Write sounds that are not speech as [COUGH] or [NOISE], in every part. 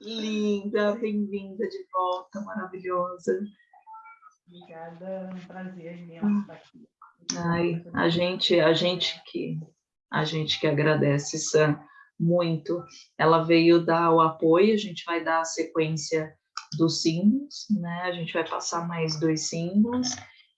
Linda, bem-vinda de volta, maravilhosa. Obrigada, é um prazer imenso estar aqui. Ai, a gente, a gente que a gente que agradece, Sam, muito. Ela veio dar o apoio, a gente vai dar a sequência dos símbolos, né? A gente vai passar mais dois símbolos.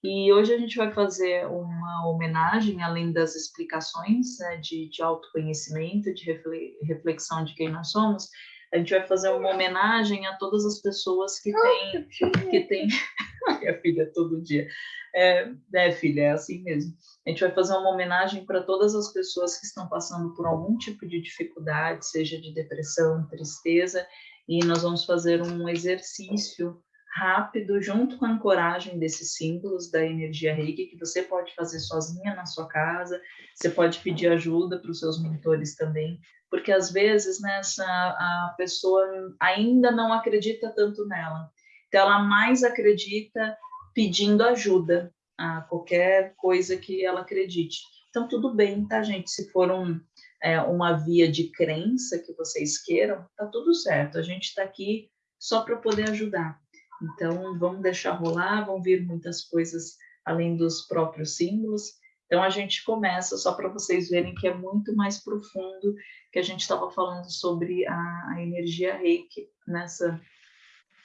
E hoje a gente vai fazer uma homenagem, além das explicações né, de, de autoconhecimento, de reflexão de quem nós somos, a gente vai fazer uma homenagem a todas as pessoas que têm, que têm, [LAUGHS] minha filha todo dia, é, é, filha, é assim mesmo. A gente vai fazer uma homenagem para todas as pessoas que estão passando por algum tipo de dificuldade, seja de depressão, tristeza, e nós vamos fazer um exercício rápido, junto com a ancoragem desses símbolos da energia reiki, que você pode fazer sozinha na sua casa, você pode pedir ajuda para os seus mentores também, porque às vezes nessa né, a pessoa ainda não acredita tanto nela. Então ela mais acredita pedindo ajuda a qualquer coisa que ela acredite. Então tudo bem, tá gente? Se for um, é, uma via de crença que vocês queiram, tá tudo certo. A gente está aqui só para poder ajudar. Então vamos deixar rolar, vão vir muitas coisas além dos próprios símbolos. Então a gente começa só para vocês verem que é muito mais profundo que a gente estava falando sobre a, a, energia reiki nessa.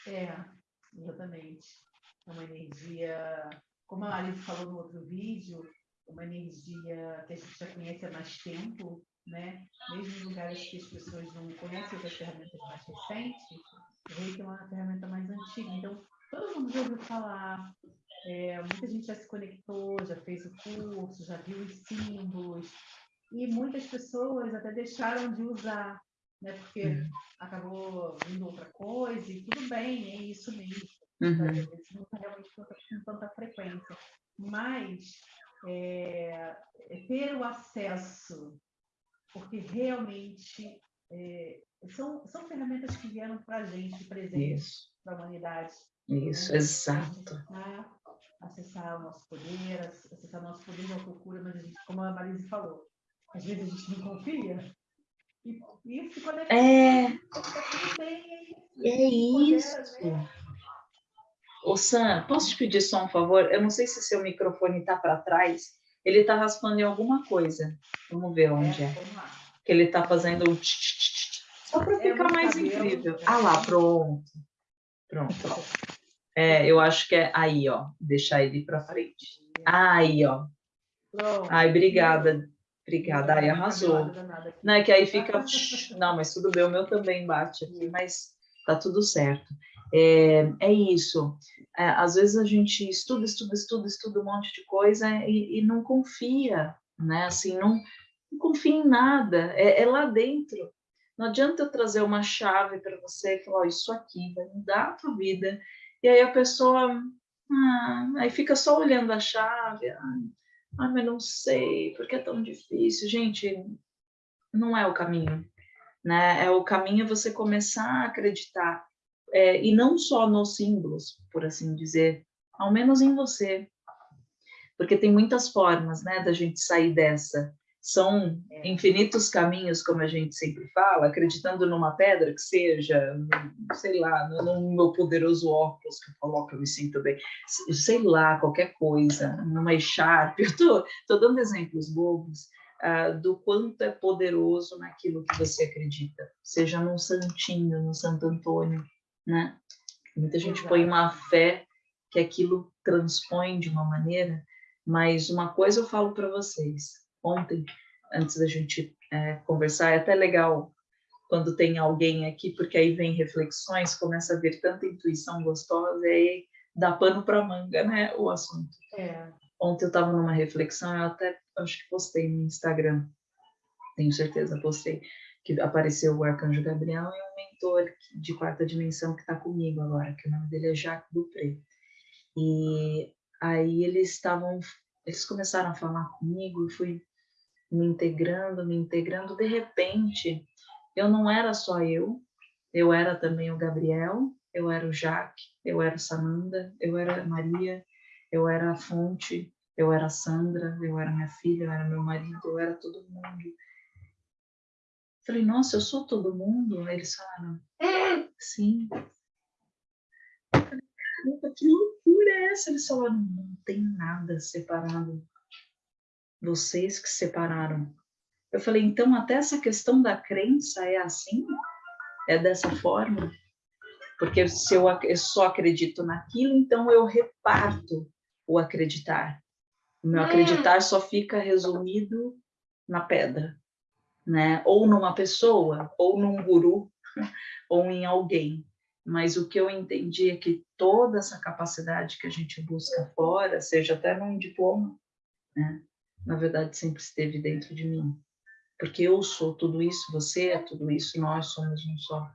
É, exatamente. É uma energia, como a Alice falou no outro vídeo, uma energia que a gente já conhece há mais tempo, né? Mesmo em lugares que as pessoas não conhecem outras ferramentas mais recentes, o reiki é uma ferramenta mais antiga. Então, todo mundo já ouviu falar, é, muita gente já se conectou, já fez o curso, já viu os símbolos, e muitas pessoas até deixaram de usar, né? Porque uhum. acabou vindo outra coisa e tudo bem, é isso mesmo. Uhum. Às vezes não está realmente com tanta frequência. Mas é, é ter o acesso, porque realmente é, são, são ferramentas que vieram para a gente, presente para a humanidade. Isso, né? exato. Acessar o nosso poder, acessar o nosso poder de procura, mas a gente, como a Marise falou, às vezes a gente não confia. E, e se conecta. É, é isso. Né? Ô Sam, posso te pedir só um favor? Eu não sei se seu microfone está para trás. Ele está raspando em alguma coisa. Vamos ver onde é. é. Que ele está fazendo um só para ficar mais incrível. Ah lá, pronto. Pronto. É, eu acho que é aí, ó. Deixar ele para frente. Aí, ó. Ai, obrigada. Obrigada, aí arrasou. Não, é que aí fica. [LAUGHS] Não, mas tudo bem, o meu também bate aqui, mas tá tudo certo. É, é isso. É, às vezes a gente estuda, estuda, estuda, estuda um monte de coisa e, e não confia, né? Assim, não, não confia em nada. É, é, lá dentro. Não adianta eu trazer uma chave para você e falar, oh, isso aqui vai mudar a tua vida. E aí a pessoa, ah, aí fica só olhando a chave. Ah, ah, mas não sei, porque é tão difícil. Gente, não é o caminho. Né? É o caminho você começar a acreditar. É, e não só nos símbolos, por assim dizer, ao menos em você. Porque tem muitas formas né, da gente sair dessa são é. infinitos caminhos, como a gente sempre fala, acreditando numa pedra que seja, sei lá, no, meu poderoso óculos que eu coloco, eu me sinto bem, sei lá, qualquer coisa, numa echarpe, [LAUGHS] eu tô, tô dando exemplos bobos uh, do quanto é poderoso naquilo que você acredita, seja num santinho, no Santo Antônio, né? Muita gente Exato. põe uma fé que aquilo transpõe de uma maneira, mas uma coisa eu falo para vocês, ontem, antes da gente é, conversar, é até legal quando tem alguém aqui, porque aí vem reflexões, começa a ver tanta intuição gostosa, e aí dá pano para manga, né, o assunto. É. Ontem eu estava numa reflexão, eu até acho que postei no Instagram, tenho certeza, postei, que apareceu o Arcanjo Gabriel e um mentor de quarta dimensão que está comigo agora, que o nome dele é Jacques Dupré. E aí eles estavam, eles começaram a falar comigo, e fui me integrando, me integrando, de repente, eu não era só eu, eu era também o Gabriel, eu era o Jaque, eu era o Sananda, eu era a Maria, eu era a Fonte, eu era a Sandra, eu era minha filha, eu era meu marido, eu era todo mundo. Falei, nossa, eu sou todo mundo? Aí eles falaram, é, sim. Falei, que loucura é essa? Eles falaram, não tem nada separado. Vocês que separaram. Eu falei, então até essa questão da crença é assim? É dessa forma? Porque se eu, eu só acredito naquilo, então eu reparto o acreditar. O meu acreditar só fica resumido na pedra, né? Ou numa pessoa, ou num guru, [LAUGHS] ou em alguém. Mas o que eu entendi é que toda essa capacidade que a gente busca fora, seja até num diploma, né? Na verdade, sempre esteve dentro de mim. Porque eu sou tudo isso, você é tudo isso, nós somos um só.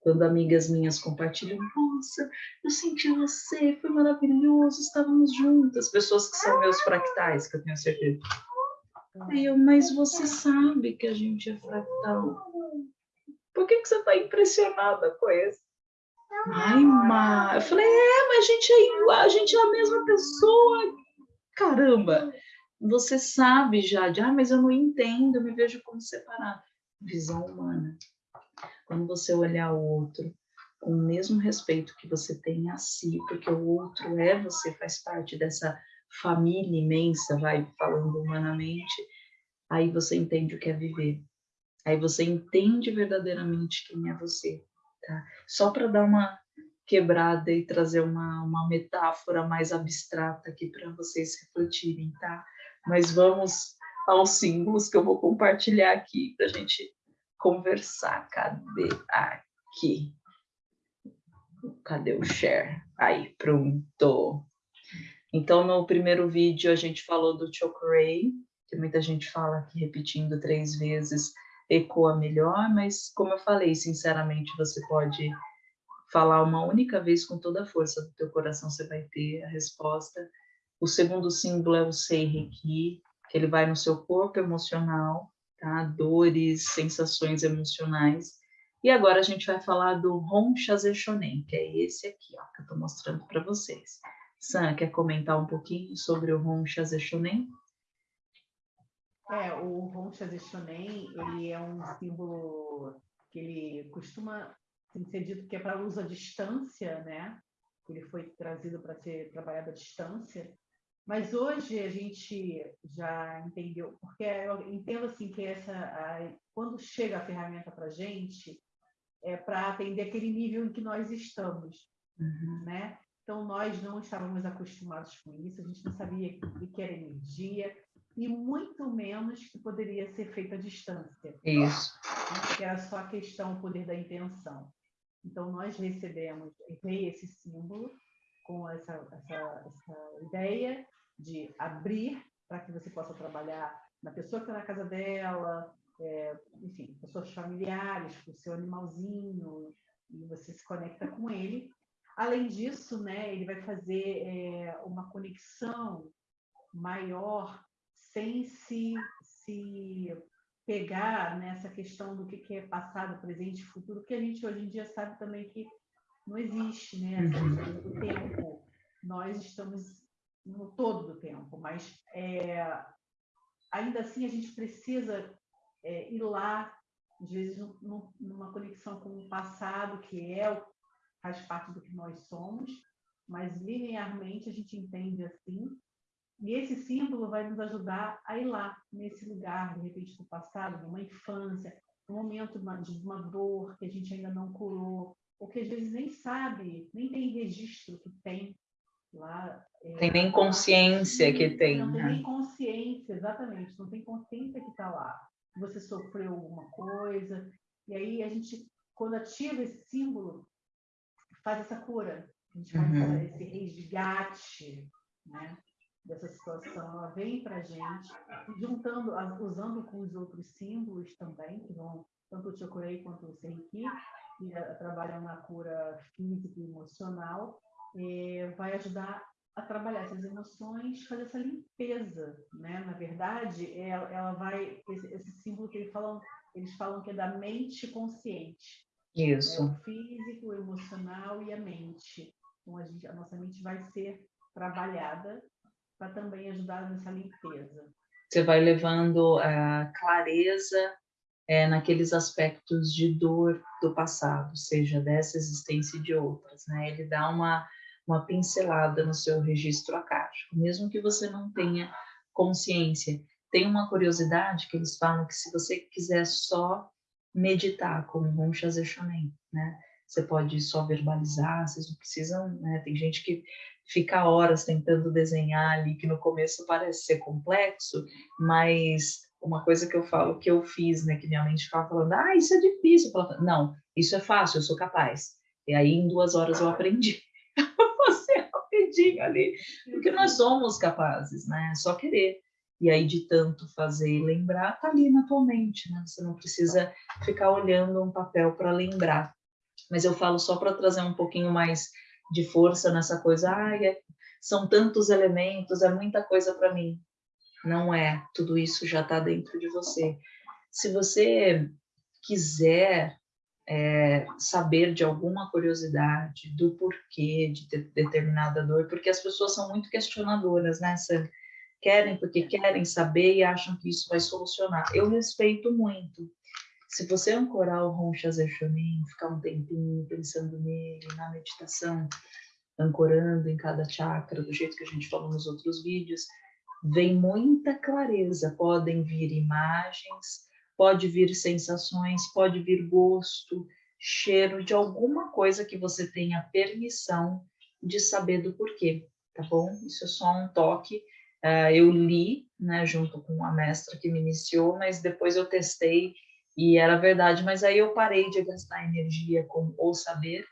Quando amigas minhas compartilham, nossa, eu senti você, foi maravilhoso, estávamos juntas, pessoas que são meus fractais, que eu tenho certeza. Aí eu, mas você sabe que a gente é fractal. Por que, que você está impressionada com isso? Ai, Ma. Eu falei, é, mas a gente é igual, a gente é a mesma pessoa. Caramba, você sabe já de, ah, mas eu não entendo, eu me vejo como separado. Visão humana. Quando você olhar o outro com o mesmo respeito que você tem a si, porque o outro é você, faz parte dessa família imensa, vai falando humanamente, aí você entende o que é viver. Aí você entende verdadeiramente quem é você, tá? Só para dar uma quebrada e trazer uma, uma metáfora mais abstrata aqui para vocês refletirem, tá? Mas vamos aos símbolos que eu vou compartilhar aqui para a gente conversar. Cadê? Aqui. Cadê o share? Aí, pronto. Então, no primeiro vídeo, a gente falou do Chokuray, que muita gente fala que repetindo três vezes ecoa melhor, mas como eu falei, sinceramente, você pode falar uma única vez com toda a força do teu coração, você vai ter a resposta. O segundo símbolo é o Seireki, que ele vai no seu corpo emocional, tá? Dores, sensações emocionais. E agora a gente vai falar do Hon Shonen, que é esse aqui, ó, que eu estou mostrando para vocês. Sam, quer comentar um pouquinho sobre o Hon Shonen? É, o Hon Shonen, ele é um símbolo que ele costuma ser dito que é para uso à distância, né? Ele foi trazido para ser trabalhado à distância. Mas hoje a gente já entendeu, porque eu entendo assim que essa, a, quando chega a ferramenta para a gente, é para atender aquele nível em que nós estamos, uhum. né? Então, nós não estávamos acostumados com isso, a gente não sabia o que era energia, e muito menos que poderia ser feito à distância. Isso. Né? Que era só a questão, o poder da intenção. Então, nós recebemos esse símbolo com essa, essa, essa ideia de abrir para que você possa trabalhar na pessoa que está na casa dela, é, enfim, pessoas familiares, com o seu animalzinho, e você se conecta com ele. Além disso, né, ele vai fazer é, uma conexão maior sem se, se pegar nessa questão do que é passado, presente e futuro, que a gente hoje em dia sabe também que não existe, né? Essa questão do tempo. Nós estamos no todo do tempo, mas é, ainda assim a gente precisa é, ir lá, às vezes, no, numa conexão com o passado, que é faz parte do que nós somos, mas linearmente a gente entende assim. E esse símbolo vai nos ajudar a ir lá, nesse lugar, de repente, do passado, de uma infância, um momento de uma dor que a gente ainda não curou, ou que às vezes nem sabe, nem tem registro que tem lá. É, tem nem consciência que tem. Não né? tem nem consciência, exatamente, não tem consciência que está lá você sofreu alguma coisa. E aí a gente, quando ativa esse símbolo, faz essa cura. A gente faz uhum. esse resgate né, dessa situação. Ela vem para a gente, juntando, usando com os outros símbolos também, que vão, tanto o Chokurei quanto o Seiki, que trabalham na cura física e emocional, é, vai ajudar a trabalhar essas emoções, fazer essa limpeza, né? Na verdade, ela, ela vai esse, esse, símbolo que eles falam, eles falam que é da mente consciente. Isso. Né? O físico, o emocional e a mente. Então a, gente, a nossa mente vai ser trabalhada para também ajudar nessa limpeza. Você vai levando a clareza é, naqueles aspectos de dor do passado, seja dessa existência e de outras, né? Ele dá uma, uma pincelada no seu registro acádico, mesmo que você não tenha consciência. Tem uma curiosidade que eles falam que se você quiser só meditar com o Shazeshonen, né? Você pode só verbalizar, vocês não precisam, né? Tem gente que fica horas tentando desenhar ali, que no começo parece ser complexo, mas uma coisa que eu falo que eu fiz, né, que minha mente ficava falando, ah, isso é difícil. Falava, não, isso é fácil, eu sou capaz. E aí em duas horas eu aprendi [LAUGHS] você rapidinho ali, porque nós somos capazes, né? É só querer. E aí de tanto fazer e lembrar, tá ali na tua mente, né? Você não precisa ficar olhando um papel para lembrar. Mas eu falo só para trazer um pouquinho mais de força nessa coisa. Ah, é, são tantos elementos, é muita coisa para mim. Não é, tudo isso já está dentro de você. Se você quiser é, saber de alguma curiosidade do porquê de ter determinada dor, porque as pessoas são muito questionadoras, né? Você querem porque querem saber e acham que isso vai solucionar. Eu respeito muito. Se você ancorar o Roncha Zechonin, ficar um tempinho pensando nele, na meditação, ancorando em cada chakra, do jeito que a gente falou nos outros vídeos, vem muita clareza. Podem vir imagens, pode vir sensações, pode vir gosto, cheiro de alguma coisa que você tenha permissão de saber do porquê, tá bom? Isso é só um toque. Uh, eu li, né, junto com a mestra que me iniciou, mas depois eu testei e era verdade, mas aí eu parei de gastar energia com o saber,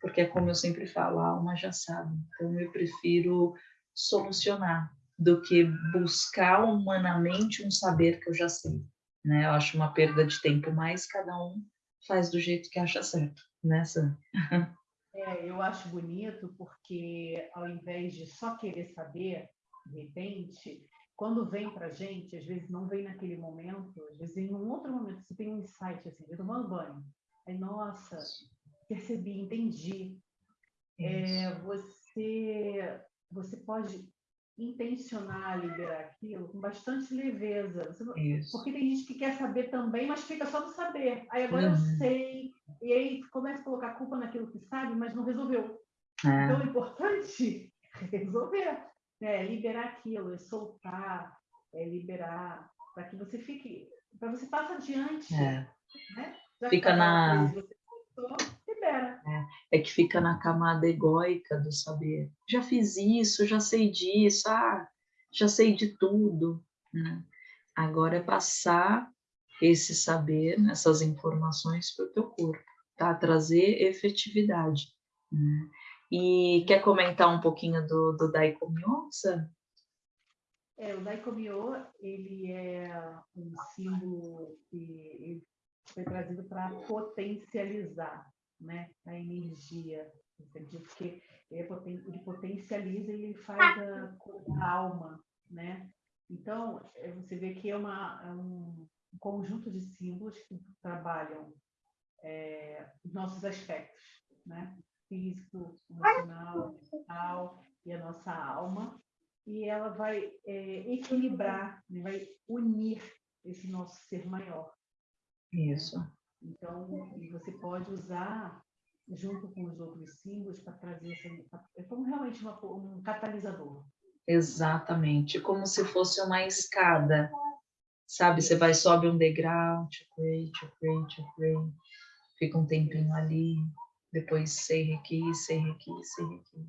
porque é como eu sempre falo, a alma já sabe. Então eu prefiro solucionar, do que buscar humanamente um saber que eu já sei. Né? Eu acho uma perda de tempo, mas cada um faz do jeito que acha certo, né, Sam? É, eu acho bonito porque ao invés de só querer saber, de repente, quando vem para gente, às vezes não vem naquele momento, às vezes em um outro momento, você tem um insight assim, eu tomando banho, aí, nossa, percebi, entendi. É, você, você pode intencionar liberar aquilo com bastante leveza. Isso. Porque tem gente que quer saber também, mas fica só no saber. Aí agora uhum. eu sei, e aí começa a colocar culpa naquilo que sabe, mas não resolveu. É. Então, o importante [LAUGHS] é resolver, é liberar aquilo, é soltar, é liberar, para que você fique, para você passe adiante. É. Né? Fica na. Você libera. É, é, que fica na camada egóica do saber. Já fiz isso, já sei disso, ah, já sei de tudo. Né? Agora é passar esse saber, essas informações para o teu corpo, tá? Trazer efetividade. Né? E quer comentar um pouquinho do, do Daikomyo, É, o Daikomyo, ele é um símbolo que foi trazido para potencializar né, a energia, entendeu? Porque ele potencializa e ele faz a, a alma, né? Então, é, você vê que é, uma, é um conjunto de símbolos que trabalham é, os nossos aspectos, né? Físico, emocional, mental e a nossa alma. E ela vai é, equilibrar, né? vai unir esse nosso ser maior. Isso. Então, você pode usar junto com os outros símbolos para trazer essa, é como realmente uma, um catalisador. Exatamente, como se fosse uma escada, sabe? Você vai sobe um degrau, tchucrei, tchucrei, tchucrei, fica um tempinho ali, depois sei aqui, sei aqui, sei aqui.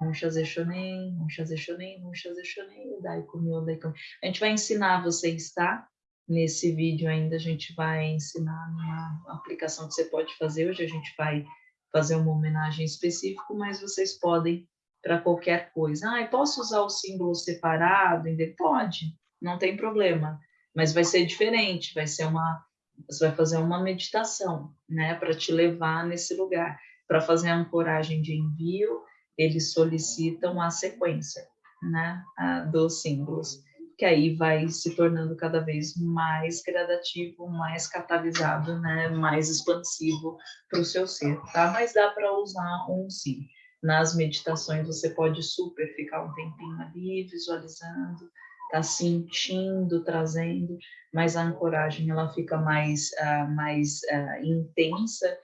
Um shazeshonen, um shazeshonen, um shazeshonen, dai comiu, dai comiu. A gente vai ensinar vocês, tá? Nesse vídeo ainda a gente vai ensinar uma aplicação que você pode fazer. Hoje a gente vai fazer uma homenagem específica, mas vocês podem para qualquer coisa. Ah, posso usar o símbolo separado? Pode, não tem problema. Mas vai ser diferente, vai ser uma... Você vai fazer uma meditação, né? Para te levar nesse lugar. Para fazer a ancoragem de envio, eles solicitam a sequência, né? dos símbolos que aí vai se tornando cada vez mais gradativo, mais catalisado, né, mais expansivo para o seu ser, tá? Mas dá para usar um sim. Nas meditações você pode super ficar um tempinho ali visualizando, está sentindo, trazendo, mas a ancoragem ela fica mais, uh, mais uh, intensa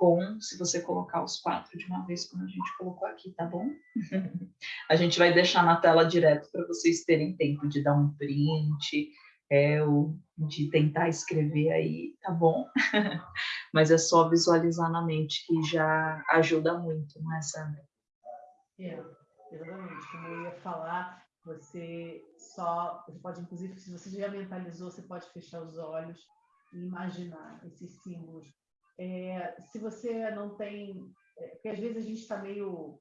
com se você colocar os quatro de uma vez, como a gente colocou aqui, tá bom? [LAUGHS] a gente vai deixar na tela direto para vocês terem tempo de dar um print, é, ou de tentar escrever aí, tá bom? [LAUGHS] Mas é só visualizar na mente que já ajuda muito, não é, Sandra? É, exatamente. Como eu ia falar, você só, você pode, inclusive, se você já mentalizou, você pode fechar os olhos e imaginar esses símbolos. É, se você não tem, é, porque às vezes a gente está meio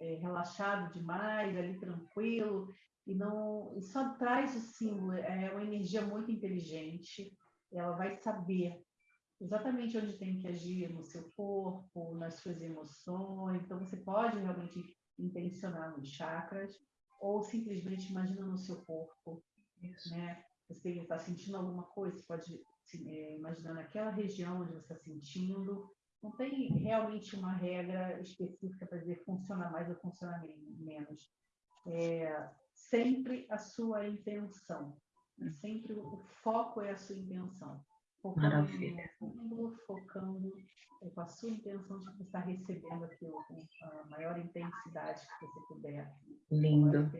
é, relaxado demais, ali tranquilo, e não e só traz o símbolo, é uma energia muito inteligente, ela vai saber exatamente onde tem que agir no seu corpo, nas suas emoções, então você pode realmente intencionar nos chakras, ou simplesmente imagina no seu corpo, Isso. né? Você está sentindo alguma coisa, você pode é, imaginar naquela região onde você está sentindo. Não tem realmente uma regra específica para dizer funciona mais ou funciona menos. É, sempre a sua intenção. Hum. Sempre o foco é a sua intenção. Maravilha. focando com a sua intenção de estar recebendo aquilo com a maior intensidade que você puder. Lindo.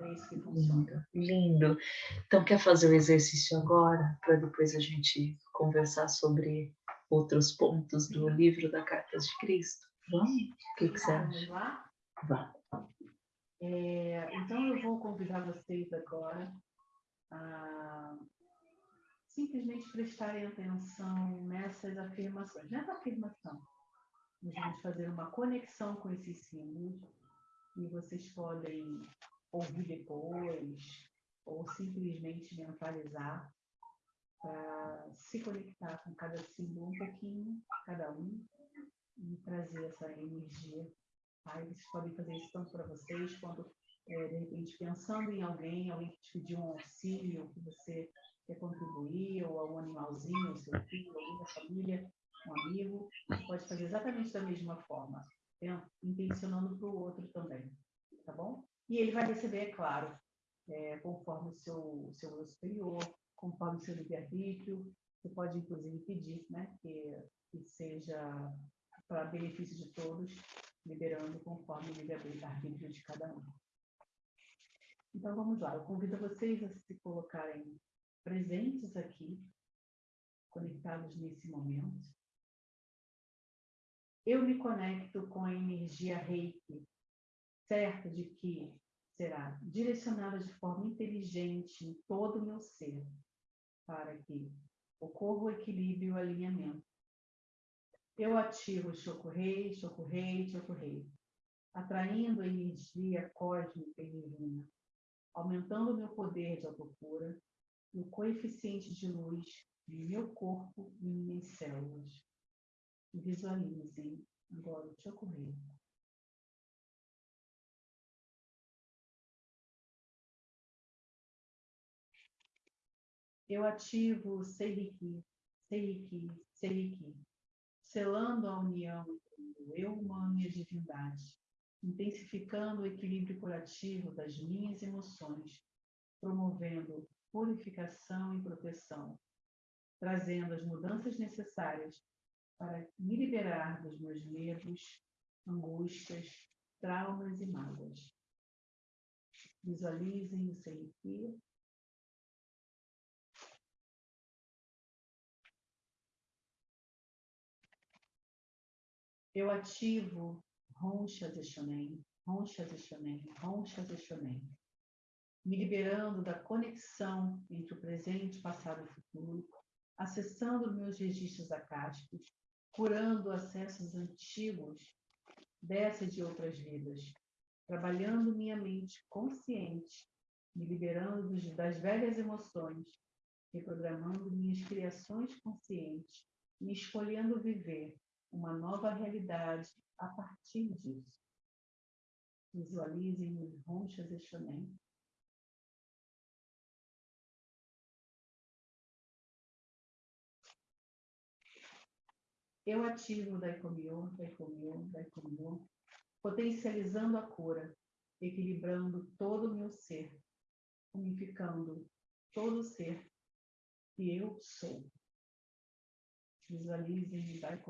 É isso que funciona. Lindo. Lindo. Então, quer fazer o exercício agora, para depois a gente conversar sobre outros pontos do livro da Cartas de Cristo? Vamos? O que, que você acha? Lá? Vá. É, então, eu vou convidar vocês agora a simplesmente prestarem atenção nessas afirmações. Nessa afirmação, nós vamos fazer uma conexão com esses símbolos e vocês podem ouvir depois ou simplesmente mentalizar para se conectar com cada símbolo um pouquinho, cada um, e trazer essa energia. Aí vocês podem fazer isso tanto para vocês, quando, é, de repente, pensando em alguém, alguém que te pediu um auxílio, que você quer contribuir, ou algum animalzinho, o seu filho, alguém da família, um amigo, pode fazer exatamente da mesma forma, intencionando para o outro também, tá bom? E ele vai receber, é claro, é, conforme o seu, seu eu superior, conforme o seu livre-arbítrio, você pode, inclusive, pedir né, que, que seja para benefício de todos, liberando conforme o livre-arbítrio de cada um. Então vamos lá, eu convido vocês a se colocarem presentes aqui, conectados nesse momento. Eu me conecto com a energia reiki, certa de que será direcionada de forma inteligente em todo o meu ser, para que ocorra o equilíbrio e o alinhamento eu ativo o Chokurei, Chokurei, Chokurei, atraindo a energia cósmica e divina, aumentando o meu poder de autocura e o coeficiente de luz em meu corpo e minhas células. Visualizem agora o Chokurei. Eu ativo o Seiriki, Seiriki, Seiriki, selando a união entre o eu humano e a divindade, intensificando o equilíbrio curativo das minhas emoções, promovendo purificação e proteção, trazendo as mudanças necessárias para me liberar dos meus medos, angústias, traumas e mágoas. Visualizem o Seiriki eu ativo ronchas e shonen, ronchas e shonen, ronchas e shonen, me liberando da conexão entre o presente, passado e futuro, acessando meus registros acásticos, curando acessos antigos dessas e de outras vidas, trabalhando minha mente consciente, me liberando das velhas emoções, reprogramando minhas criações conscientes, me escolhendo viver uma nova realidade a partir disso. Visualizem os ronchas e shonen. Eu ativo o Daikomyo, Daikomyo, Daikomyo, potencializando a cura, equilibrando todo o meu ser, unificando todo o ser que eu sou. Visualizem e vai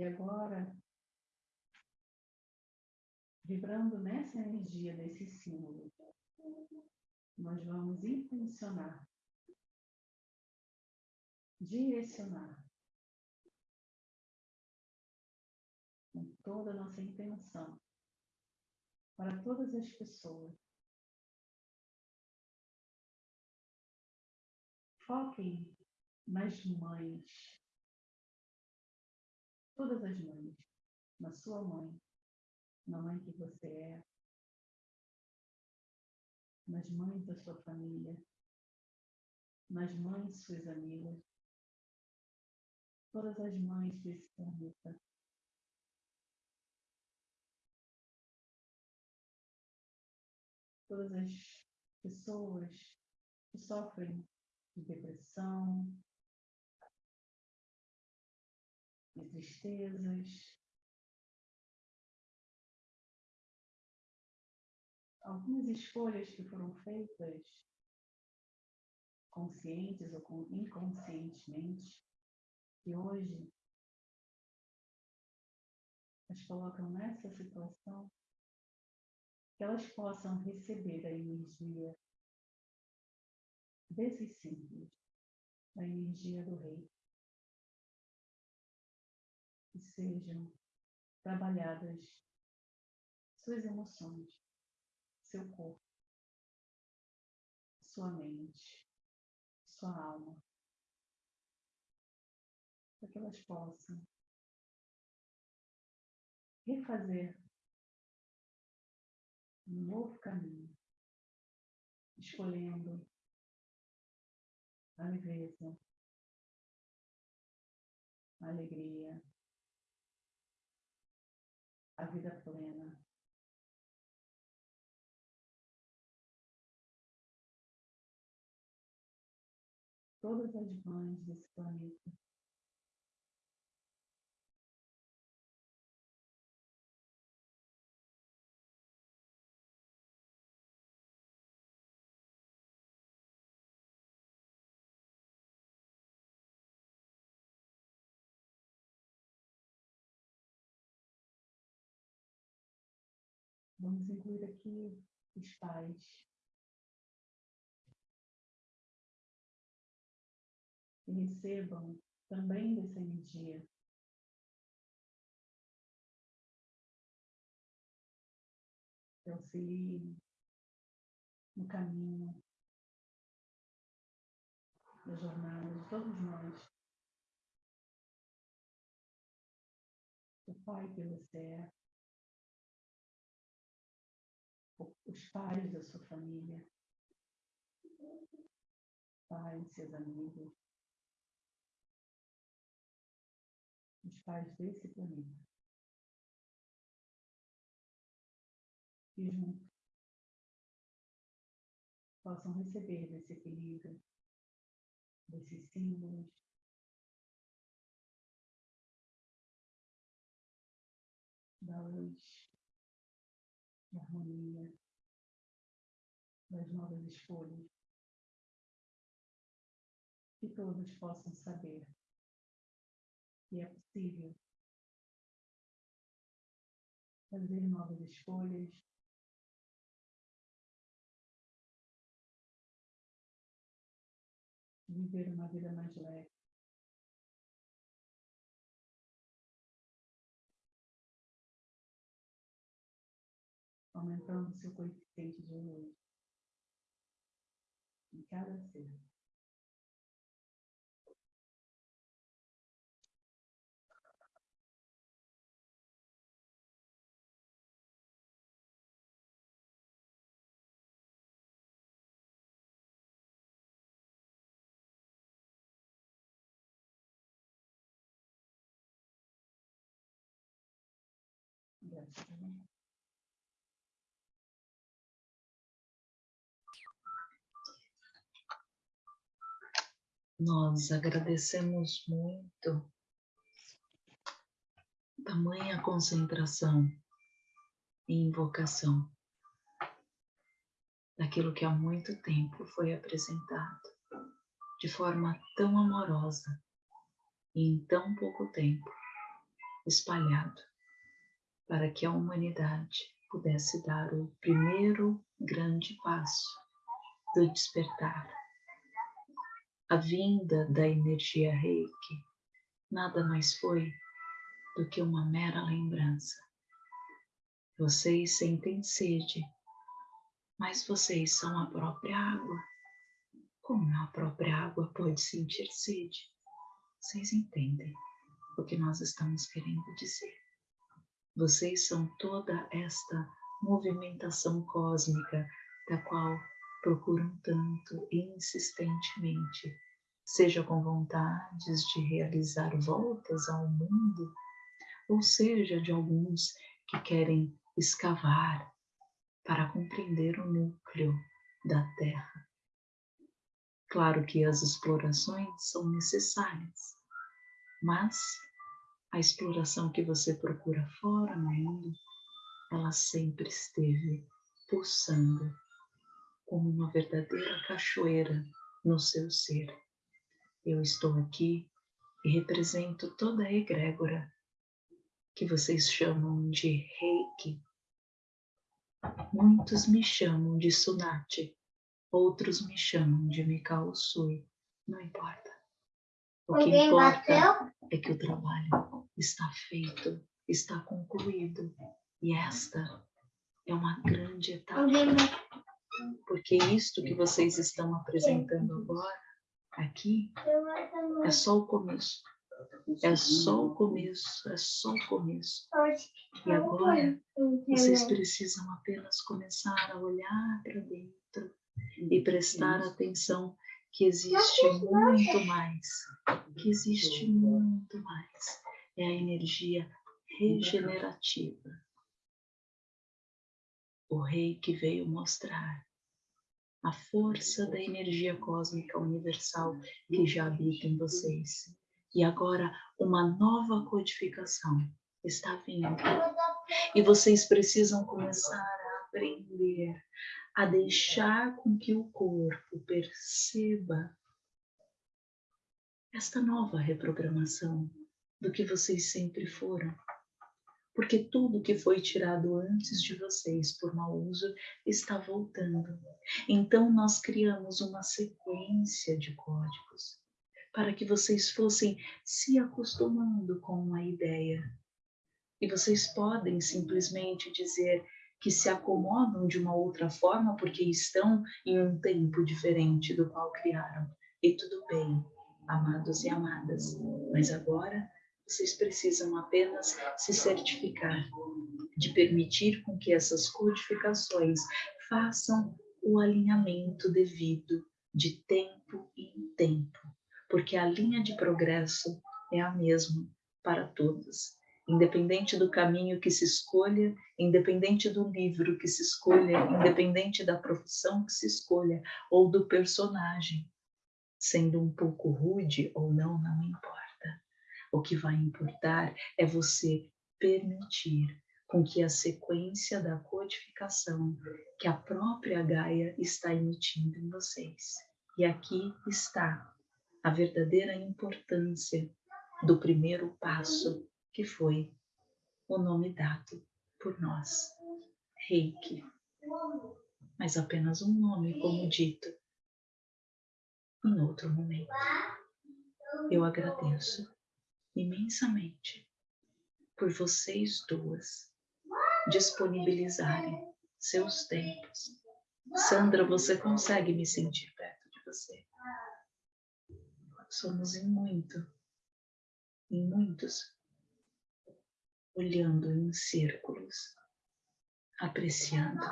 E agora, vibrando nessa energia desse símbolo, nós vamos intencionar, direcionar com toda a nossa intenção para todas as pessoas. Foquem nas mães todas as mães, na sua mãe, na mãe que você é, nas mães da sua família, nas mães suas amigas, todas as mães desse planeta. Todas as pessoas que sofrem de depressão, de tristezas. Algumas escolhas que foram feitas conscientes ou inconscientemente, que hoje as colocam nessa situação, que elas possam receber a energia desses símbolos, a energia do rei que sejam trabalhadas suas emoções, seu corpo, sua mente, sua alma, para que elas possam refazer um novo caminho, escolhendo a leveza, a alegria, a vida plena. Todas as mães desse planeta Vamos incluir aqui os pais. Que recebam também dessa energia. Que auxiliem no caminho da jornada de todos nós. O Pai que você é. Pais da sua família, pais, seus amigos, os pais desse planeta. E juntos possam receber desse equilíbrio, desses símbolos, da luz, da harmonia, das novas escolhas. Que todos possam saber que é possível fazer novas escolhas, viver uma vida mais leve. Aumentando seu coeficiente de luz cada cena. Gracias. Nós agradecemos muito tamanha concentração e invocação daquilo que há muito tempo foi apresentado de forma tão amorosa e em tão pouco tempo espalhado para que a humanidade pudesse dar o primeiro grande passo do despertar a vinda da energia reiki nada mais foi do que uma mera lembrança. Vocês sentem sede, mas vocês são a própria água. Como a própria água pode sentir sede? Vocês entendem o que nós estamos querendo dizer. Vocês são toda esta movimentação cósmica da qual procuram tanto insistentemente, seja com vontades de realizar voltas ao mundo, ou seja, de alguns que querem escavar para compreender o núcleo da Terra. Claro que as explorações são necessárias, mas a exploração que você procura fora no mundo, ela sempre esteve pulsando como uma verdadeira cachoeira no seu ser. Eu estou aqui e represento toda a egrégora que vocês chamam de reiki. Muitos me chamam de sunati, outros me chamam de Mikao Sui. Não importa. O que importa é que o trabalho está feito, está concluído. E esta é uma grande etapa porque isto que vocês estão apresentando agora, aqui, é só o começo. É só o começo, é só o começo. E agora, vocês precisam apenas começar a olhar para dentro e prestar atenção que existe muito mais, que existe muito mais. É a energia regenerativa. O rei que veio mostrar a força da energia cósmica universal que já habita em vocês. E agora uma nova codificação está vindo. E vocês precisam começar a aprender a deixar com que o corpo perceba esta nova reprogramação do que vocês sempre foram porque tudo que foi tirado antes de vocês por mau uso está voltando. Então nós criamos uma sequência de códigos para que vocês fossem se acostumando com a ideia. E vocês podem simplesmente dizer que se acomodam de uma outra forma porque estão em um tempo diferente do qual criaram. E tudo bem, amados e amadas, mas agora vocês precisam apenas se certificar de permitir com que essas codificações façam o alinhamento devido de tempo em tempo, porque a linha de progresso é a mesma para todos, independente do caminho que se escolha, independente do livro que se escolha, independente da profissão que se escolha ou do personagem, sendo um pouco rude ou não, não importa. O que vai importar é você permitir com que a sequência da codificação que a própria Gaia está emitindo em vocês. E aqui está a verdadeira importância do primeiro passo, que foi o nome dado por nós, Reiki. Mas apenas um nome, como dito, em outro momento. Eu agradeço imensamente por vocês duas disponibilizarem seus tempos. Sandra, você consegue me sentir perto de você? Somos em muito, em muitos, olhando em círculos, apreciando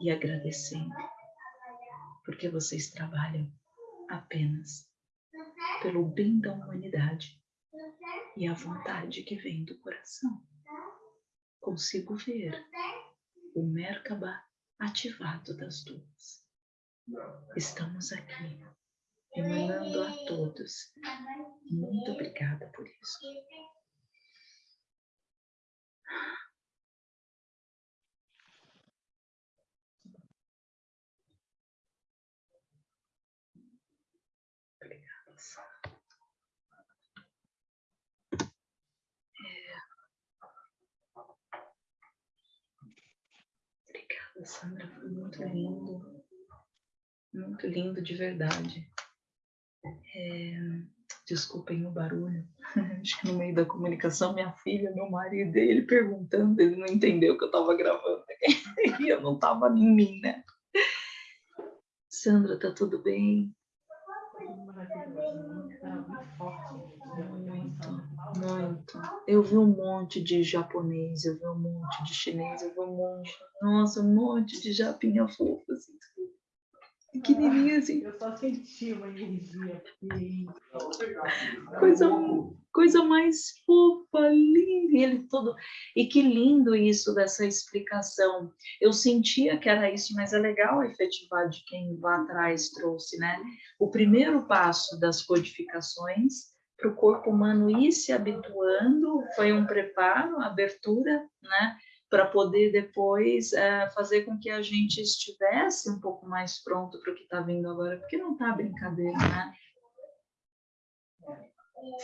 e agradecendo, porque vocês trabalham apenas pelo bem da humanidade e a vontade que vem do coração. consigo ver o Merkaba ativado das duas. Estamos aqui, emanando a todos. Muito obrigada por isso. Sandra, foi muito lindo. Muito lindo de verdade. É, desculpem o barulho. [LAUGHS] Acho que no meio da comunicação, minha filha, meu marido, ele perguntando, ele não entendeu que eu estava gravando. [LAUGHS] E eu não estava em mim, né? Sandra, tá tudo bem? Muito. Eu vi um monte de japonês, eu vi um monte de chinês, eu vi um monte, nossa, um monte de japinha fofa, assim, pequenininha assim. Eu só senti uma energia. Coisa, coisa mais fofa, linda. E ele todo. E que lindo isso dessa explicação. Eu sentia que era isso, mas é legal efetivar de quem lá atrás trouxe, né? O primeiro passo das codificações para o corpo humano ir se habituando foi um preparo, abertura, né? para poder depois é, fazer com que a gente estivesse um pouco mais pronto para o que está vindo agora, porque não está brincadeira, né?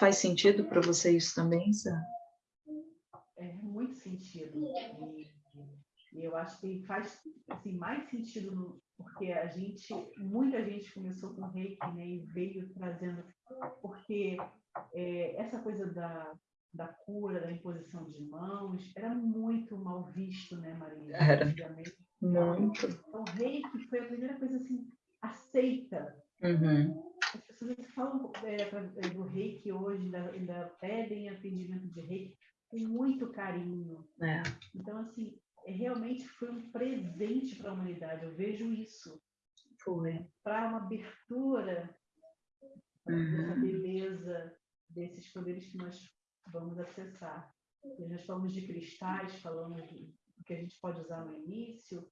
Faz sentido para você isso também, Sá? É muito sentido. E, e, eu acho que faz assim, mais sentido no, porque a gente, muita gente começou com reiki né, e veio trazendo, porque é, essa coisa da, da cura, da imposição de mãos, era muito mal visto, né, Maria? Era. Muito. Então, o reiki foi a primeira coisa assim, aceita. Uhum. As pessoas falam é, é, do reiki hoje, ainda, ainda pedem atendimento de reiki com muito carinho. É. Então, assim, é, realmente foi um presente para a humanidade, eu vejo isso. Foi. Para uma abertura uhum. dessa beleza, desses poderes que nós vamos acessar. Nós falamos de cristais, falamos do que a gente pode usar no início.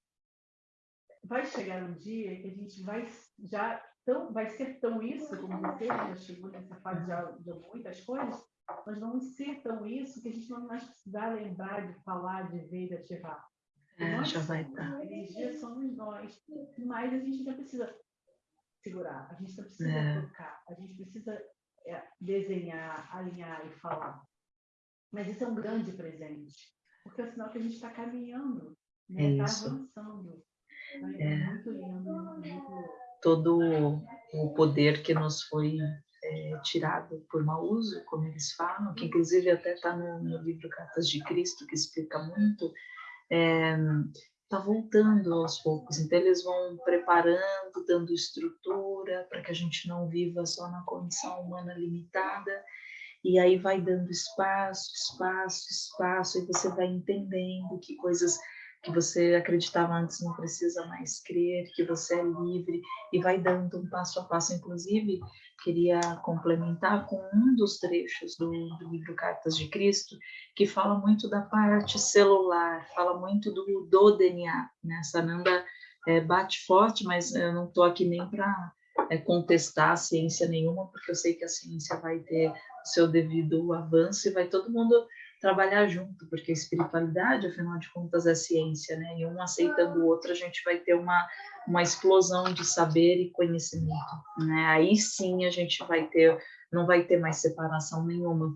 Vai chegar um dia que a gente vai já tão, vai ser tão isso, como você já chegou nessa fase de, de muitas coisas, nós vamos ser tão isso que a gente não vai mais precisar lembrar de falar, de ver, de ativar. É, nós já vai estar. A energia somos nós, mas a gente não precisa segurar, a gente precisa é. tocar, a gente precisa desenhar, alinhar e falar. Mas isso é um grande presente, porque é o sinal que a gente está caminhando, está né? é tá avançando. É, é, muito lindo, muito... Todo o poder que nos foi é, tirado por mau uso, como eles falam, que inclusive até está no, no, livro Cartas de Cristo, que explica muito, está voltando aos poucos. Então, eles vão preparando, dando estrutura para que a gente não viva só na condição humana limitada e aí vai dando espaço, espaço, espaço, e você vai entendendo que coisas que você acreditava antes não precisa mais crer, que você é livre, e vai dando um passo a passo. Inclusive, queria complementar com um dos trechos do, do livro Cartas de Cristo, que fala muito da parte celular, fala muito do, do DNA. Né? Sananda é, bate forte, mas eu não estou aqui nem para é, contestar a ciência nenhuma, porque eu sei que a ciência vai ter seu devido avanço e vai todo mundo trabalhar junto, porque a espiritualidade, afinal de contas, é ciência, né? E um aceitando o outro, a gente vai ter uma, uma explosão de saber e conhecimento, né? Aí sim a gente vai ter, não vai ter mais separação nenhuma.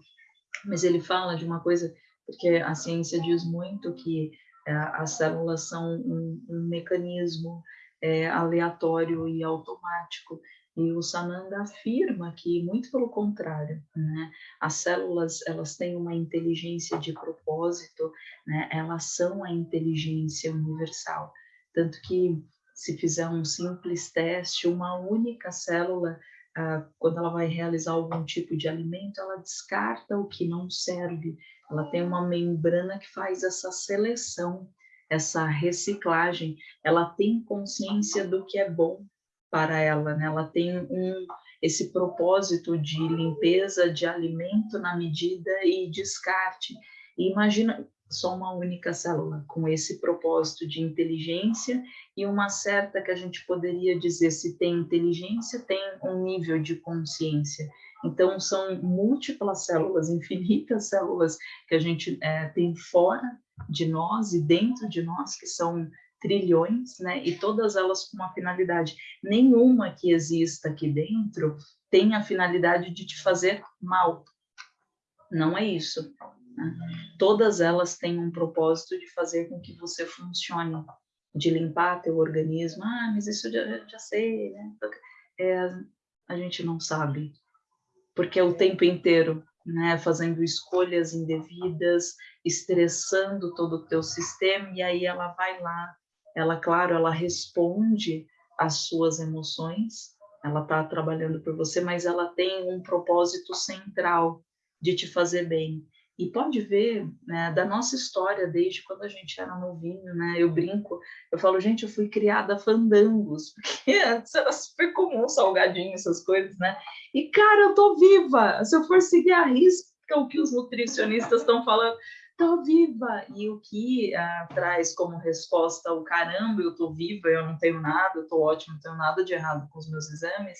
Mas ele fala de uma coisa, porque a ciência diz muito que é, as células são um, um mecanismo é, aleatório e automático, e o Sananda afirma que, muito pelo contrário, né, as células elas têm uma inteligência de propósito, né, elas são a inteligência universal. Tanto que, se fizer um simples teste, uma única célula, ah, quando ela vai realizar algum tipo de alimento, ela descarta o que não serve. Ela tem uma membrana que faz essa seleção, essa reciclagem. Ela tem consciência do que é bom para ela, né? Ela tem um esse propósito de limpeza de alimento na medida e descarte. E imagina, só uma única célula, com esse propósito de inteligência e uma certa que a gente poderia dizer, se tem inteligência, tem um nível de consciência. Então, são múltiplas células, infinitas células que a gente é, tem fora de nós e dentro de nós, que são trilhões, né? E todas elas com uma finalidade. Nenhuma que exista aqui dentro tem a finalidade de te fazer mal. Não é isso. Né? Todas elas têm um propósito de fazer com que você funcione, de limpar teu organismo. Ah, mas isso eu já, já sei, né? É, a gente não sabe, porque é o tempo inteiro, né? Fazendo escolhas indevidas, estressando todo o teu sistema, e aí ela vai lá, ela, claro, ela responde às suas emoções, ela está trabalhando por você, mas ela tem um propósito central de te fazer bem. E pode ver né, da nossa história desde quando a gente era novinho, né? Eu brinco, eu falo, gente, eu fui criada fandangos, [LAUGHS] porque antes era super comum salgadinho, essas coisas, né? E, cara, eu tô viva! Se eu for seguir a risca o que os nutricionistas estão falando, tô viva! E o que ah, traz como resposta o caramba, eu tô viva, eu não tenho nada, eu tô ótimo, não tenho nada de errado com os meus exames,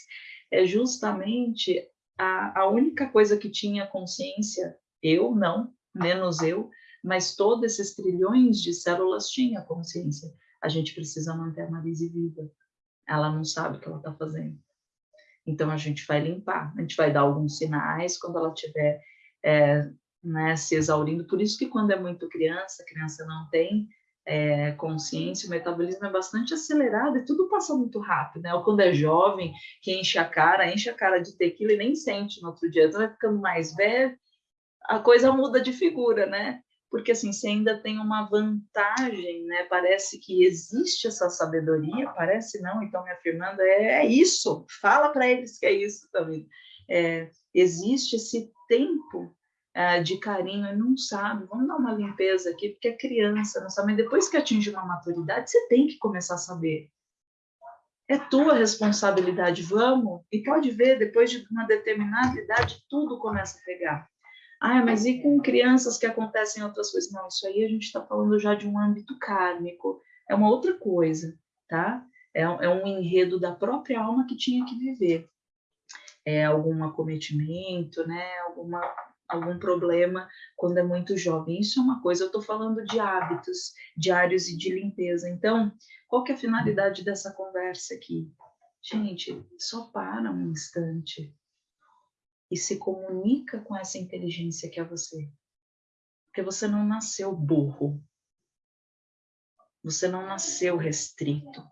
é justamente a, a única coisa que tinha consciência eu não, menos eu, mas todos esses trilhões de células tinham consciência. A gente precisa manter a Marise viva. Ela não sabe o que ela está fazendo. Então a gente vai limpar, a gente vai dar alguns sinais quando ela estiver é, né, se exaurindo. Por isso que quando é muito criança, a criança não tem é, consciência, o metabolismo é bastante acelerado e tudo passa muito rápido, né? Ou quando é jovem, que enche a cara, enche a cara de tequila e nem sente no outro dia. Então vai ficando mais velho, a coisa muda de figura, né? Porque assim, você ainda tem uma vantagem, né? Parece que existe essa sabedoria, parece não, então me afirmando, é, é isso, fala para eles que é isso também. É, existe esse tempo é, de carinho não sabe, vamos dar uma limpeza aqui, porque é criança, não sabe, mas depois que atinge uma maturidade, você tem que começar a saber. É tua responsabilidade, vamos, e pode ver, depois de uma determinada idade, tudo começa a pegar. Ah, mas e com crianças que acontecem outras coisas? Não, isso aí a gente está falando já de um âmbito kármico, é uma outra coisa, tá? É, é um enredo da própria alma que tinha que viver. É algum acometimento, né? Alguma, algum problema quando é muito jovem. Isso é uma coisa, eu estou falando de hábitos diários e de limpeza. Então, qual que é a finalidade dessa conversa aqui? Gente, só para um instante e se comunica com essa inteligência que é você. Porque você não nasceu burro. Você não nasceu restrito.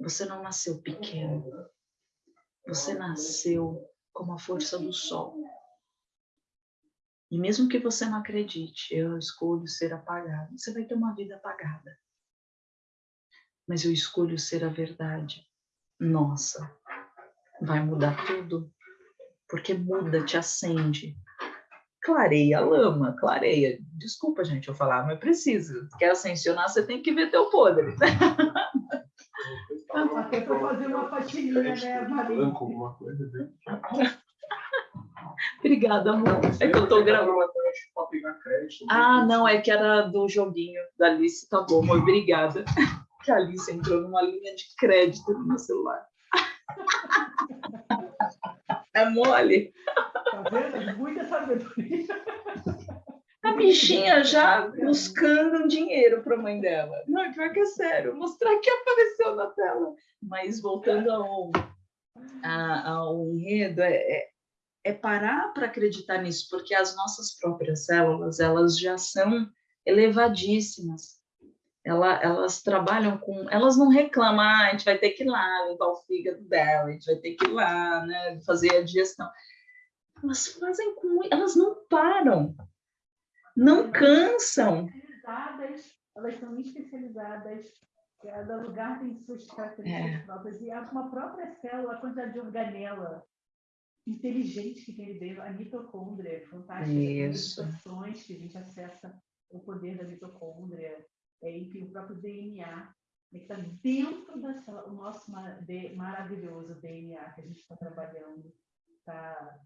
Você não nasceu pequeno. Você nasceu como a força do sol. E mesmo que você não acredite, eu escolho ser apagado. Você vai ter uma vida apagada. Mas eu escolho ser a verdade. Nossa, vai mudar tudo porque muda, te acende. Clareia a lama, clareia. Desculpa, gente, eu falar, mas preciso. Quer ascensionar, você tem que ver teu podre. Até para fazer uma faxininha, né, Maria? alguma coisa [LAUGHS] Obrigada, amor. É que eu tô gravando. Ah, não, é que era do joguinho da Alice. Tá bom, amor, obrigada. [LAUGHS] Que a Alice entrou numa linha de crédito no meu celular. [LAUGHS] É mole. Tá vendo? Muita sabedoria. A bichinha já buscando dinheiro para a mãe dela. Não, pior que é sério, mostrar que apareceu na tela. Mas voltando ao, ao enredo, é, é, é parar para acreditar nisso, porque as nossas próprias células, elas já são elevadíssimas ela, elas trabalham com. Elas não reclamam, ah, a gente vai ter que ir lá limpar o fígado dela, a gente vai ter que ir lá né, fazer a digestão. Elas fazem com. Elas não param, não cansam. Elas são especializadas, cada lugar tem suas características é. próprias, e uma própria célula, a quantidade de organela inteligente que tem dentro, a mitocôndria, fantástica, Isso. as que a gente acessa o poder da mitocôndria, é, enfim, o próprio DNA, né, que está dentro do nosso maravilhoso DNA que a gente está trabalhando. Tá,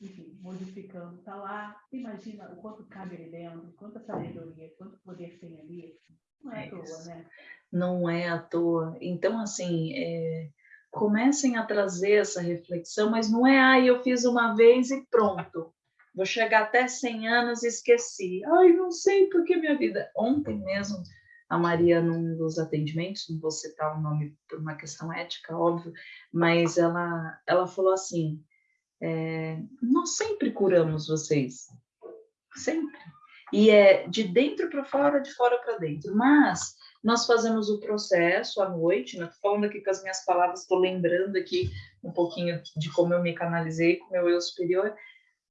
enfim, modificando, está lá. Imagina o quanto cabe ali dentro, quanta sabedoria, quanto poder tem ali. Não é, é à toa, né? Não é à toa. Então, assim, é, comecem a trazer essa reflexão, mas não é, ah, eu fiz uma vez e pronto. Vou chegar até 100 anos e esqueci. Ai, não sei porque minha vida. Ontem mesmo, a Maria, num dos atendimentos, não vou citar o nome por uma questão ética, óbvio, mas ela, ela falou assim: é, nós sempre curamos vocês, sempre. E é de dentro para fora, de fora para dentro. Mas nós fazemos o processo à noite, né? falando aqui com as minhas palavras, estou lembrando aqui um pouquinho de como eu me canalizei com o meu eu superior.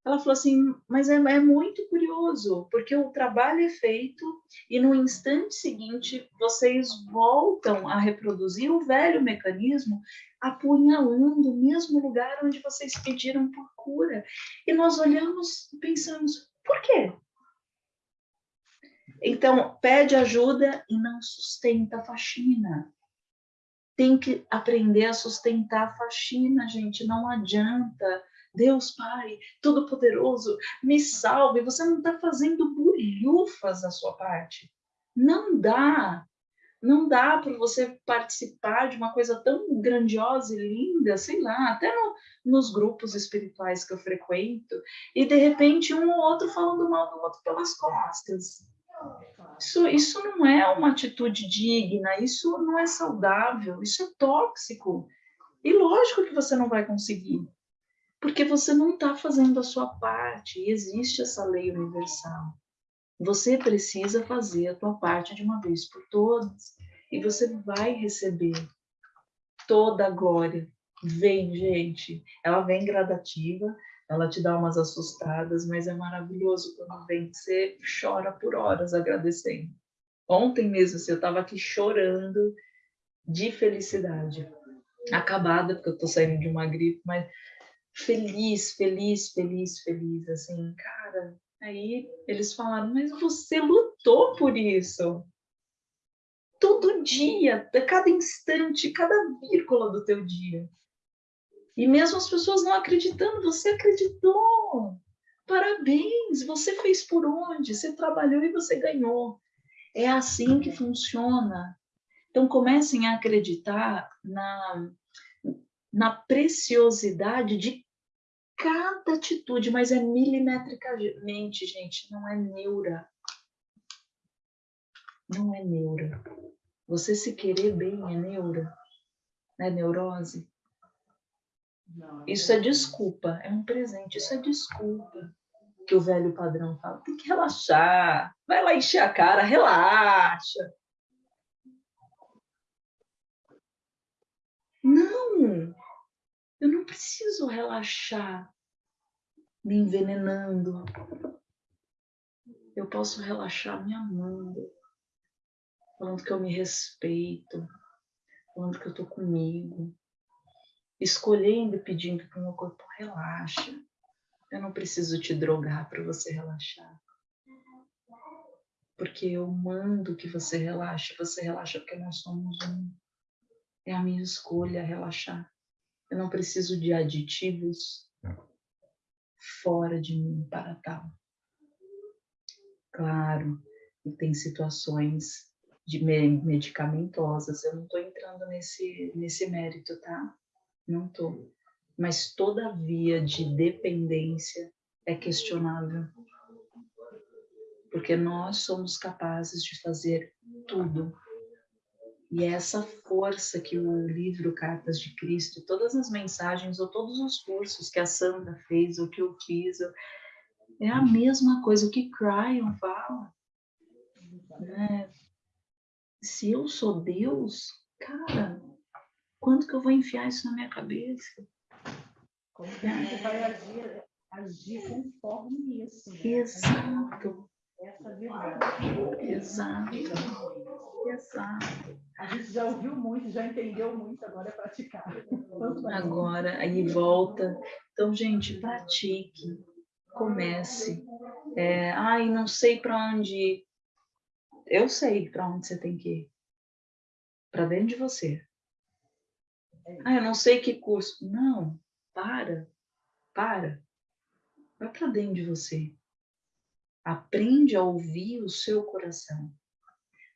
Ela falou assim, mas é, é, muito curioso, porque o trabalho é feito e no instante seguinte vocês voltam a reproduzir o velho mecanismo, apunhalando o mesmo lugar onde vocês pediram por cura. E nós olhamos e pensamos, por quê? Então, pede ajuda e não sustenta a faxina. Tem que aprender a sustentar a faxina, gente. Não adianta. Deus Pai, Todo-Poderoso, me salve. Você não está fazendo bulhufas da sua parte. Não dá. Não dá para você participar de uma coisa tão grandiosa e linda, sei lá, até no, nos grupos espirituais que eu frequento, e de repente um ou outro falando mal do outro pelas costas. Isso, isso não é uma atitude digna, isso não é saudável, isso é tóxico. E lógico que você não vai conseguir, porque você não está fazendo a sua parte, e existe essa lei universal. Você precisa fazer a tua parte de uma vez por todas, e você vai receber toda a glória. Vem, gente, ela vem gradativa, ela te dá umas assustadas, mas é maravilhoso quando vem, você chora por horas agradecendo. Ontem mesmo, assim, eu estava aqui chorando de felicidade. Acabada, porque eu estou saindo de uma gripe, mas feliz, feliz, feliz, feliz, assim, cara. Aí eles falaram, mas você lutou por isso. Todo dia, cada instante, cada vírgula do teu dia. E mesmo as pessoas não acreditando, você acreditou. Parabéns, você fez por onde? Você trabalhou e você ganhou. É assim que funciona. Então comecem a acreditar na, na preciosidade de cada atitude, mas é milimetricamente, gente, não é neura. Não é neura. Você se querer bem é neura, é neurose. Isso é desculpa, é um presente, isso é desculpa. Que o velho padrão fala, tem que relaxar, vai lá encher a cara, relaxa. Não, eu não preciso relaxar me envenenando. Eu posso relaxar me amando, falando que eu me respeito, falando que eu tô comigo, escolhendo e pedindo para o meu corpo relaxa. Eu não preciso te drogar para você relaxar. Porque eu mando que você relaxe, você relaxa porque nós somos um. É a minha escolha relaxar. Eu não preciso de aditivos fora de mim para tal. Claro, e tem situações de medicamentosas, eu não estou entrando nesse, nesse mérito, tá? Não tô. Mas toda via de dependência é questionável. Porque nós somos capazes de fazer tudo. E é essa força que o livro Cartas de Cristo, todas as mensagens ou todos os cursos que a Sandra fez, ou que eu fiz, é a mesma coisa, o que Cryon fala. Né? Se eu sou Deus, cara, quando que eu vou enfiar isso na minha cabeça? Como que você vai agir, agir conforme isso? Né? Exato. Essa é verdade. Exato. Exato. A gente já ouviu muito, já entendeu muito, agora é praticar. Agora, aí volta. Então, gente, pratique. Comece. É, ai, não sei para onde ir. Eu sei para onde você tem que ir. Para dentro de você. Ah, eu não sei que curso. Não, para, para. Vai para dentro de você. Aprende a ouvir o seu coração.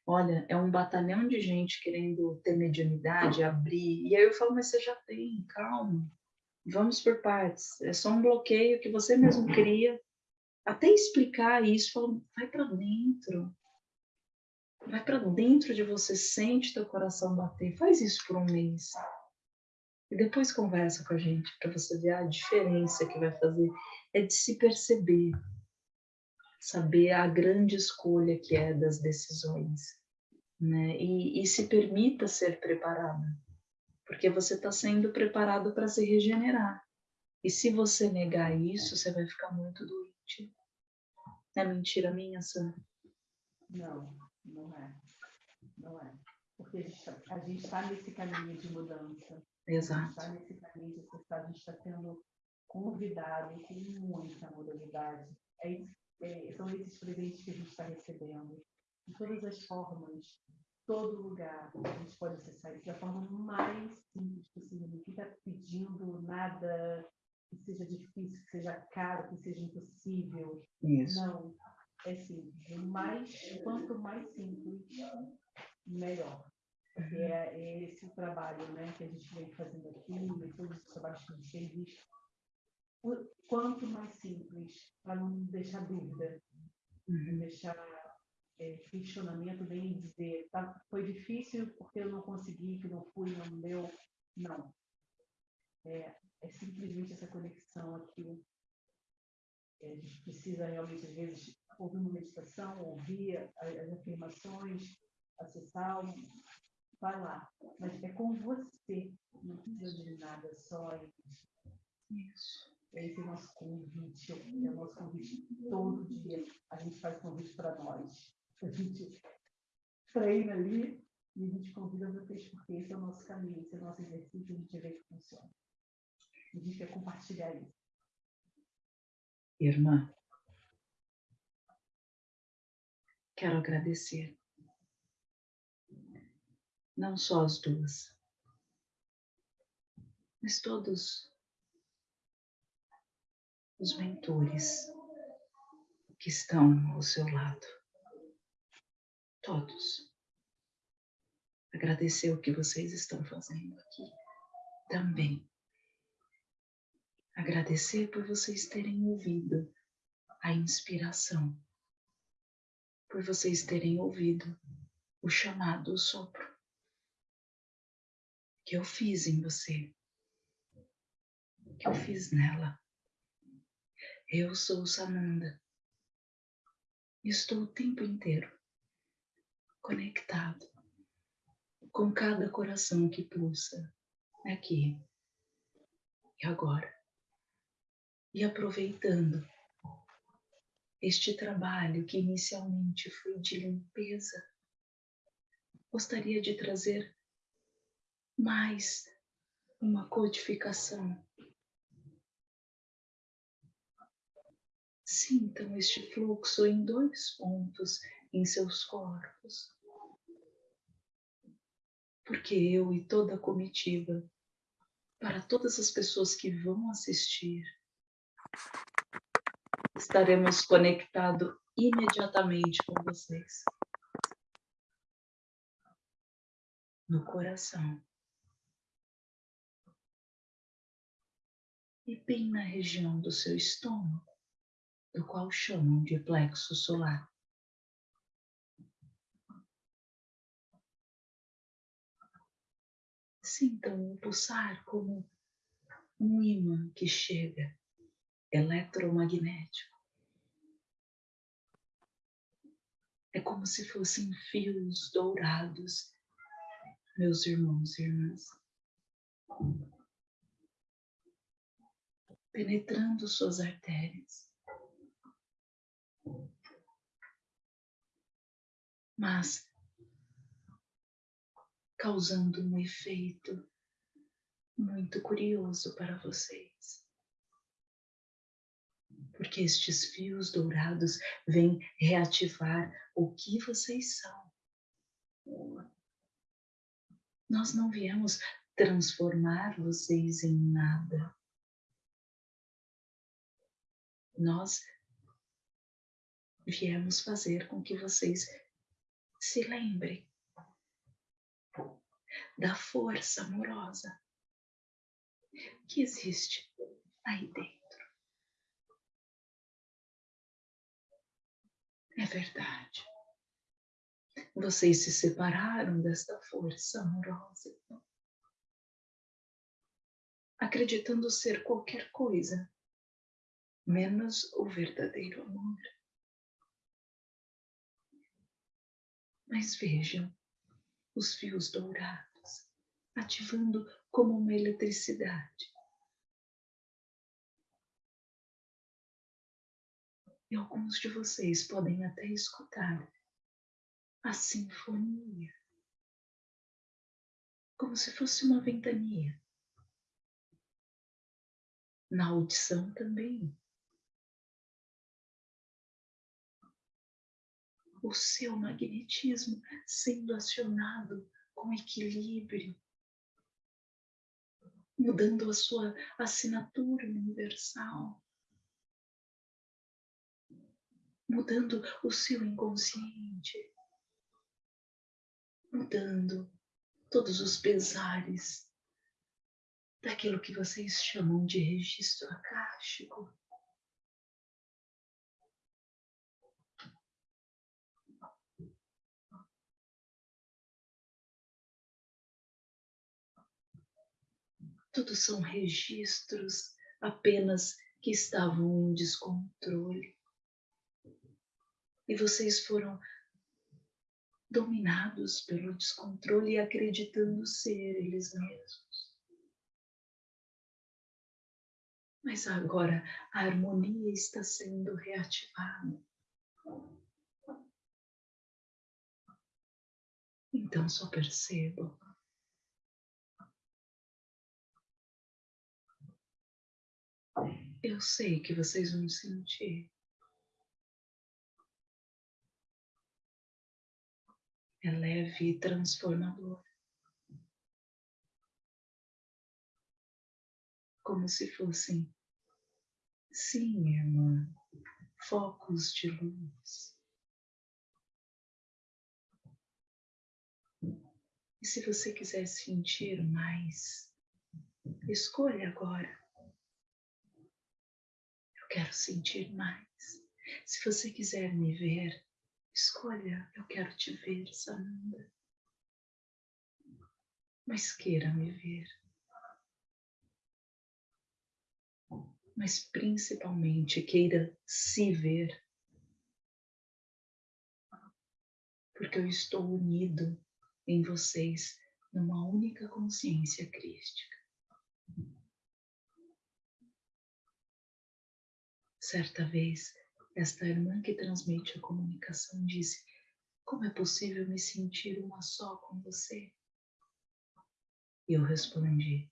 Olha, é um batalhão de gente querendo ter mediunidade, abrir. E aí eu falo, mas você já tem, calma. Vamos por partes. É só um bloqueio que você mesmo cria. Até explicar isso, falo, vai para dentro. Vai para dentro de você, sente teu coração bater. Faz isso por um mês. E depois conversa com a gente para você ver a diferença que vai fazer. É de se perceber, saber a grande escolha que é das decisões, né? E, e se permita ser preparada, porque você está sendo preparado para se regenerar. E se você negar isso, você vai ficar muito doente. É mentira minha, Sam? Não, não é. Não é. Porque a gente está tá nesse caminho de mudança. Exato. Está caminho de a gente está sendo convidado com muita modalidade. É, é, são esses presentes que a gente está recebendo. De todas as formas, todo lugar, a gente pode acessar isso da forma mais simples possível. Ninguém está pedindo nada que seja difícil, que seja caro, que seja impossível. Isso. Não. É simples. Mais, quanto mais simples, melhor. Porque é, é esse o trabalho né, que a gente vem fazendo aqui, e todos os trabalhos que a gente tem visto. Quanto mais simples, para não deixar dúvida, uhum. não deixar é, questionamento, nem dizer tá, foi difícil porque eu não consegui, que não fui, não deu. Não. É, é simplesmente essa conexão aqui. É, a gente precisa realmente, às vezes, ouvir uma meditação, ouvir as afirmações, acessar vai lá. Mas é com você, não precisa de nada, só isso. Esse é o nosso convite, é o nosso convite todo dia. A gente faz convite para nós. A gente treina ali e a gente convida vocês, porque esse é o nosso caminho, esse é o nosso exercício, a gente vê que funciona. A gente quer compartilhar isso. Irmã, quero agradecer não só as duas, mas todos os mentores que estão ao seu lado. Todos. Agradecer o que vocês estão fazendo aqui também. Agradecer por vocês terem ouvido a inspiração, por vocês terem ouvido o chamado, sopro que eu fiz em você, que eu fiz nela. Eu sou Sananda. Estou o tempo inteiro conectado com cada coração que pulsa aqui e agora. E aproveitando este trabalho que inicialmente foi de limpeza, gostaria de trazer mais uma codificação. Sintam este fluxo em dois pontos em seus corpos. Porque eu e toda a comitiva, para todas as pessoas que vão assistir, estaremos conectados imediatamente com vocês. No coração. E bem na região do seu estômago, do qual chamam de plexo solar. Sintam o pulsar como um imã que chega, eletromagnético. É como se fossem fios dourados, meus irmãos e irmãs penetrando suas artérias. Mas causando um efeito muito curioso para vocês. Porque estes fios dourados vêm reativar o que vocês são. Nós não viemos transformar vocês em nada. Nós viemos fazer com que vocês se lembrem da força amorosa que existe aí dentro. É verdade. Vocês se separaram desta força amorosa, acreditando ser qualquer coisa, menos o verdadeiro amor. Mas vejam os fios dourados ativando como uma eletricidade. E alguns de vocês podem até escutar a sinfonia, como se fosse uma ventania. Na audição também. O seu magnetismo sendo acionado com equilíbrio, mudando a sua assinatura universal, mudando o seu inconsciente, mudando todos os pesares daquilo que vocês chamam de registro acástico. Tudo são registros apenas que estavam em descontrole. E vocês foram dominados pelo descontrole e acreditando ser eles mesmos. Mas agora a harmonia está sendo reativada. Então só percebam Eu sei que vocês vão sentir. É leve e transformador. Como se fossem, sim, irmã, focos de luz. E se você quiser sentir mais, escolha agora quero sentir mais. Se você quiser me ver, escolha, eu quero te ver, Sananda. Mas queira me ver. Mas principalmente queira se ver. Porque eu estou unido em vocês numa única consciência crística. Certa vez, esta irmã que transmite a comunicação disse: Como é possível me sentir uma só com você? E eu respondi: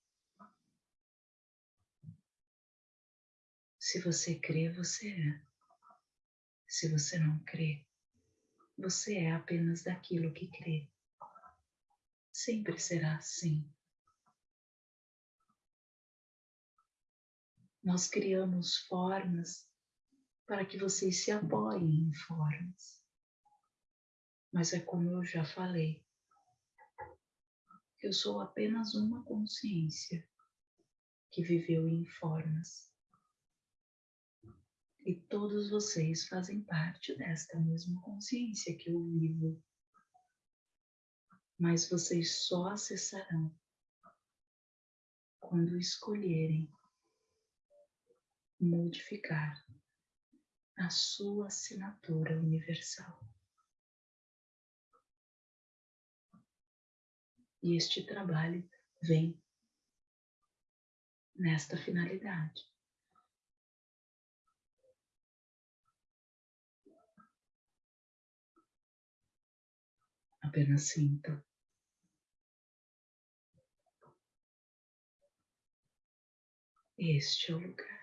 Se você crê, você é. Se você não crê, você é apenas daquilo que crê. Sempre será assim. Nós criamos formas para que vocês se apoiem em formas. Mas é como eu já falei, eu sou apenas uma consciência que viveu em formas. E todos vocês fazem parte desta mesma consciência que eu vivo. Mas vocês só acessarão quando escolherem modificar a sua assinatura universal. E este trabalho vem nesta finalidade. Apenas sinta. Este é o lugar.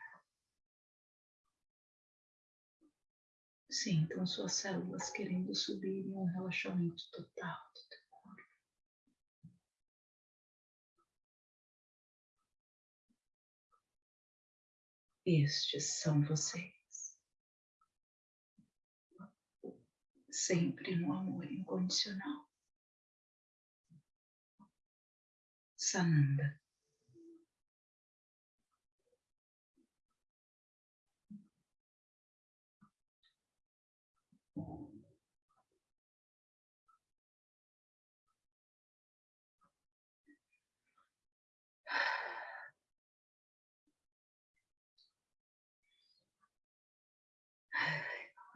Sintam então suas células querendo subir em um relaxamento total do teu corpo. Estes são vocês. Sempre no amor incondicional. Sananda.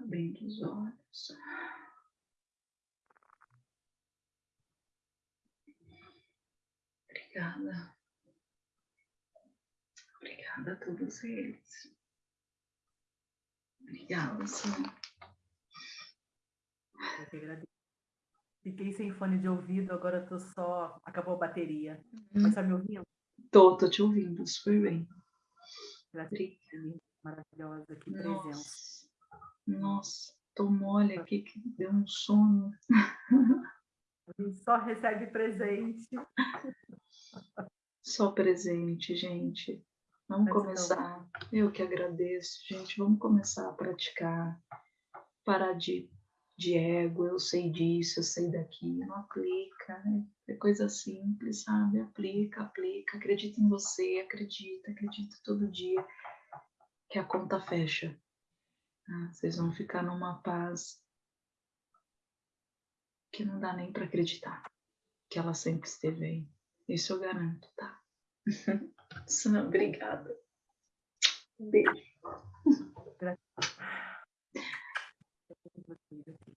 Abrindo os olhos. Obrigada. Obrigada a todos eles. Obrigada, Senhor. Eu que agradeço. Fiquei sem fone de ouvido, agora tô só. Acabou a bateria. Hum. Mas tá me ouvindo? Tô, tô te ouvindo super bem. Gratidão maravilhosa aqui presença. Nossa, tô mole aqui que deu um sono. A gente só recebe presente. Só presente, gente. Vamos Mas começar. Eu que agradeço, gente. Vamos começar a praticar. Parar de, de ego. Eu sei disso, eu sei daquilo. Aplica. né? É coisa simples, sabe? Aplica, aplica. Acredita em você, acredita, acredita todo dia que a conta fecha. Tá? Vocês vão ficar numa paz que não dá nem para acreditar que ela sempre esteve aí. Isso eu garanto, tá? [LAUGHS] Sam, obrigada. Um beijo. [LAUGHS]